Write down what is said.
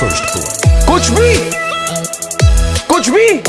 Şöyle bu var. Koç bi! Koç bi!